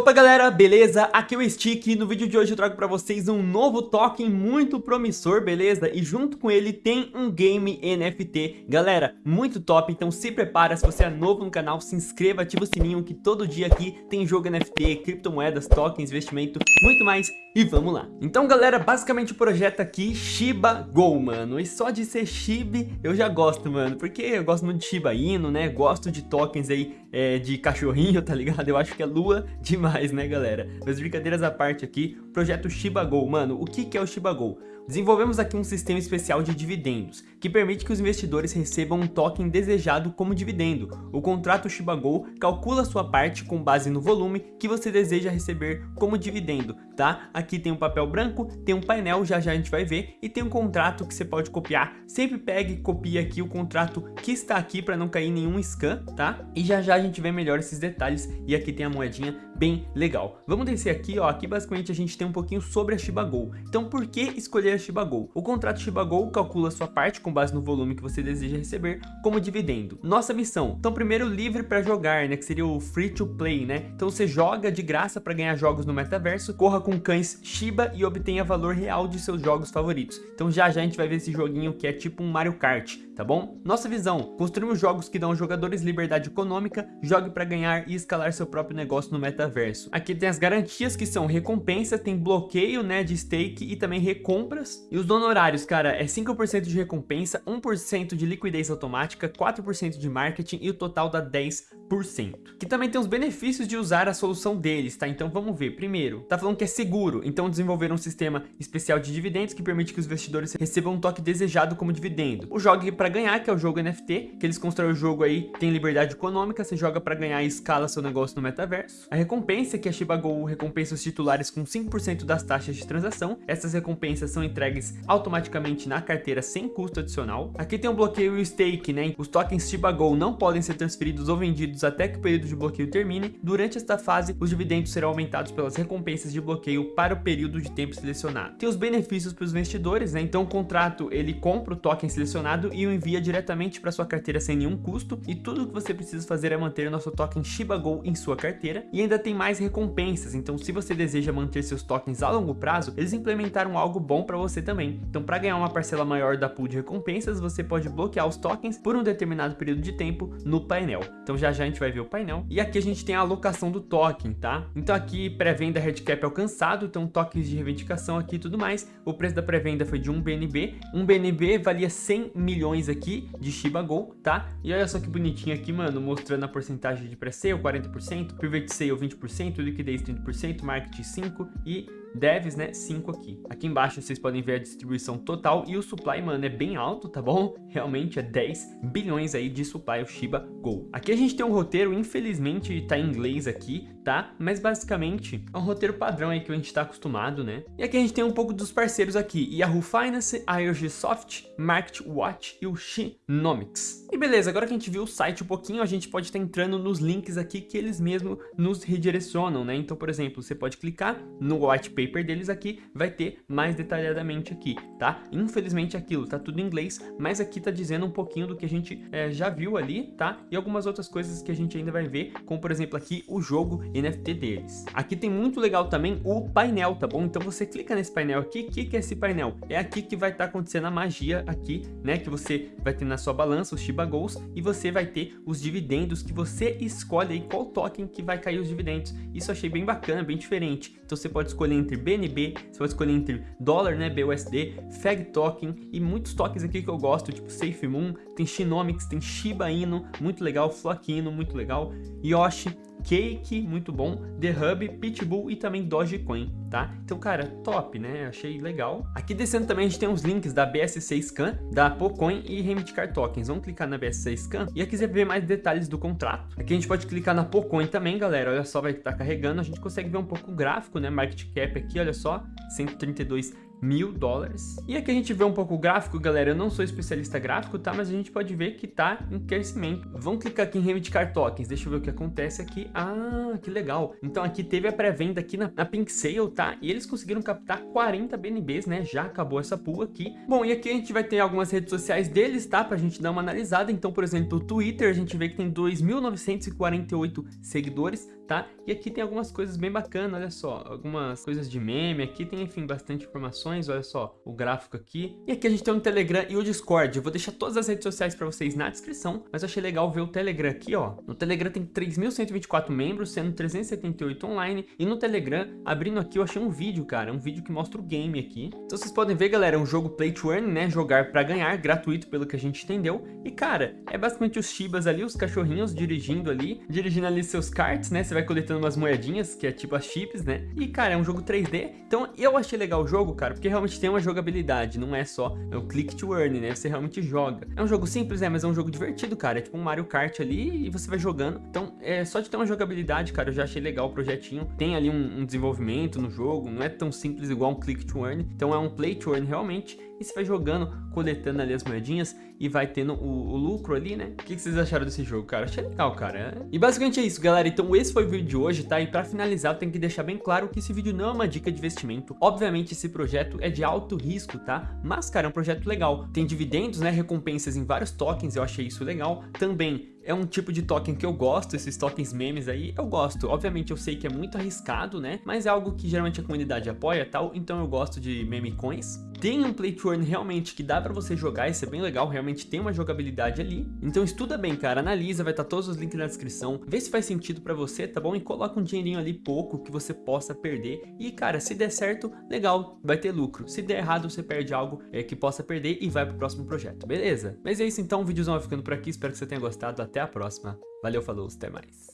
Opa galera, beleza? Aqui é o Stick e no vídeo de hoje eu trago pra vocês um novo token muito promissor, beleza? E junto com ele tem um game NFT. Galera, muito top, então se prepara, se você é novo no canal, se inscreva, ativa o sininho que todo dia aqui tem jogo NFT, criptomoedas, tokens, investimento, muito mais e vamos lá. Então galera, basicamente o projeto aqui, Shiba Go, mano. E só de ser Shiba eu já gosto, mano, porque eu gosto muito de Shiba Inu, né? Gosto de tokens aí é, de cachorrinho, tá ligado? Eu acho que é lua demais, né, galera? Mas brincadeiras à parte aqui, projeto Shiba Go. Mano, o que, que é o Shiba Go? Desenvolvemos aqui um sistema especial de dividendos, que permite que os investidores recebam um token desejado como dividendo. O contrato Shiba Go calcula sua parte com base no volume que você deseja receber como dividendo, tá? Aqui tem um papel branco, tem um painel, já já a gente vai ver, e tem um contrato que você pode copiar. Sempre pegue e copie aqui o contrato que está aqui para não cair nenhum scan, tá? E já já a gente vê melhor esses detalhes, e aqui tem a moedinha bem legal. Vamos descer aqui, ó, aqui basicamente a gente tem um pouquinho sobre a Shiba Go. Então por que escolher a Shiba Go? O contrato Shiba Go calcula sua parte com base no volume que você deseja receber como dividendo. Nossa missão, então primeiro livre para jogar, né, que seria o free to play, né? Então você joga de graça para ganhar jogos no metaverso, corra com cães Shiba e obtenha valor real de seus jogos favoritos. Então já já a gente vai ver esse joguinho que é tipo um Mario Kart, tá bom? Nossa visão, construímos jogos que dão aos jogadores liberdade econômica, jogue para ganhar e escalar seu próprio negócio no metaverso. Aqui tem as garantias que são recompensa, tem bloqueio, né, de stake e também recompras. E os honorários, cara, é 5% de recompensa, 1% de liquidez automática, 4% de marketing e o total dá 10%. Que também tem os benefícios de usar a solução deles, tá? Então vamos ver. Primeiro, tá falando que é seguro, então desenvolveram um sistema especial de dividendos que permite que os investidores recebam um toque desejado como dividendo. O Jogue para ganhar, que é o jogo NFT, que eles constroem o jogo aí, tem liberdade econômica, você joga para ganhar e escala seu negócio no metaverso. A recompensa, que a Shiba Go recompensa os titulares com 5% das taxas de transação. Essas recompensas são entregues automaticamente na carteira sem custo adicional. Aqui tem o um bloqueio e o stake, né? Os tokens Shiba Go não podem ser transferidos ou vendidos até que o período de bloqueio termine. Durante esta fase, os dividendos serão aumentados pelas recompensas de bloqueio para o período de tempo selecionado. Tem os benefícios para os investidores, né? Então o contrato, ele compra o token selecionado e o envia diretamente para sua carteira sem nenhum custo e tudo que você precisa fazer é manter o nosso token Shiba Go em sua carteira e ainda tem mais recompensas. Então se você deseja manter seus tokens a longo prazo, eles implementaram algo bom para você também. Então para ganhar uma parcela maior da pool de recompensas, você pode bloquear os tokens por um determinado período de tempo no painel. Então já já a gente vai ver o painel. E aqui a gente tem a alocação do token, tá? Então aqui pré-venda cap alcançado, então tokens de reivindicação aqui e tudo mais. O preço da pré-venda foi de 1 BNB. 1 BNB valia 100 milhões aqui de Shiba Go, tá? E olha só que bonitinho aqui, mano, mostrando a porcentagem de pré-sale, 40%, private sale 20%, liquidez 30%, marketing 5% e devs, né, 5 aqui. Aqui embaixo vocês podem ver a distribuição total e o supply, mano, é bem alto, tá bom? Realmente é 10 bilhões aí de supply o Shiba Go. Aqui a gente tem um roteiro, infelizmente tá em inglês aqui, tá? Mas basicamente é um roteiro padrão aí que a gente tá acostumado, né? E aqui a gente tem um pouco dos parceiros aqui, Yahoo Finance, IOG Soft, Market Watch e o Shinomics. E beleza, agora que a gente viu o site um pouquinho, a gente pode estar tá entrando nos links aqui que eles mesmos nos redirecionam, né? Então, por exemplo, você pode clicar no white paper deles aqui, vai ter mais detalhadamente aqui, tá? Infelizmente aquilo tá tudo em inglês, mas aqui tá dizendo um pouquinho do que a gente é, já viu ali, tá? E algumas outras coisas que a gente ainda vai ver, como por exemplo aqui o jogo NFT deles. Aqui tem muito legal também o painel, tá bom? Então você clica nesse painel aqui, o que, que é esse painel? É aqui que vai estar tá acontecendo a magia aqui, né? Que você vai ter na sua balança os Shiba Goals e você vai ter os dividendos que você escolhe aí qual token que vai cair os dividendos. Isso eu achei bem bacana, bem diferente. Então você pode escolher entre BNB, você pode escolher entre dólar, né, BUSD, FEG token e muitos tokens aqui que eu gosto, tipo SafeMoon, tem Shinomics, tem Shiba Inu, muito legal, Flock Inu, muito legal, Yoshi, Cake, muito bom, The Hub, Pitbull e também Dogecoin, tá? Então, cara, top, né? Achei legal. Aqui descendo também a gente tem os links da BSC Scan, da Pocoin e Remedicar Tokens. Vamos clicar na BSC Scan e aqui você vê mais detalhes do contrato. Aqui a gente pode clicar na Pocoin também, galera. Olha só, vai estar carregando. A gente consegue ver um pouco o gráfico, né? Market Cap aqui, olha só, 132 mil dólares. E aqui a gente vê um pouco o gráfico, galera. Eu não sou especialista gráfico, tá? Mas a gente pode ver que tá em crescimento. Vamos clicar aqui em reivindicar tokens. Deixa eu ver o que acontece aqui. Ah, que legal. Então aqui teve a pré-venda aqui na, na Pink Sale, tá? E eles conseguiram captar 40 BNBs, né? Já acabou essa pool aqui. Bom, e aqui a gente vai ter algumas redes sociais deles, tá? Pra gente dar uma analisada. Então, por exemplo, o Twitter, a gente vê que tem 2.948 seguidores tá? E aqui tem algumas coisas bem bacanas, olha só, algumas coisas de meme, aqui tem, enfim, bastante informações, olha só, o gráfico aqui. E aqui a gente tem o Telegram e o Discord, eu vou deixar todas as redes sociais pra vocês na descrição, mas eu achei legal ver o Telegram aqui, ó. No Telegram tem 3.124 membros, sendo 378 online, e no Telegram, abrindo aqui, eu achei um vídeo, cara, um vídeo que mostra o game aqui. Então vocês podem ver, galera, é um jogo play to earn, né, jogar pra ganhar, gratuito pelo que a gente entendeu. E, cara, é basicamente os Shibas ali, os cachorrinhos dirigindo ali, dirigindo ali seus karts, né, você vai coletando umas moedinhas, que é tipo as chips, né. E, cara, é um jogo 3D, então eu achei legal o jogo, cara, porque realmente tem uma jogabilidade, não é só é o click to earn, né, você realmente joga. É um jogo simples, é, mas é um jogo divertido, cara, é tipo um Mario Kart ali e você vai jogando. Então, é só de ter uma jogabilidade, cara, eu já achei legal o projetinho. Tem ali um, um desenvolvimento no jogo, não é tão simples igual um click to earn, então é um play to earn realmente e você vai jogando, coletando ali as moedinhas e vai tendo o, o lucro ali, né? O que, que, vocês acharam desse jogo, cara? Achei legal, cara. E basicamente é isso, galera. Então esse foi vídeo de hoje, tá? E pra finalizar, eu tenho que deixar bem claro que esse vídeo não é uma dica de investimento. Obviamente, esse projeto é de alto risco, tá? Mas, cara, é um projeto legal. Tem dividendos, né? Recompensas em vários tokens, eu achei isso legal. Também é um tipo de token que eu gosto, esses tokens memes aí, eu gosto. Obviamente eu sei que é muito arriscado, né? Mas é algo que geralmente a comunidade apoia tal, então eu gosto de meme coins. Tem um play to earn realmente que dá pra você jogar, isso é bem legal, realmente tem uma jogabilidade ali. Então estuda bem, cara, analisa, vai estar tá todos os links na descrição, vê se faz sentido pra você, tá bom? E coloca um dinheirinho ali pouco que você possa perder. E, cara, se der certo, legal, vai ter lucro. Se der errado, você perde algo é, que possa perder e vai pro próximo projeto, beleza? Mas é isso então, o vídeozão vai ficando por aqui, espero que você tenha gostado, até a próxima. Valeu, falou, até mais.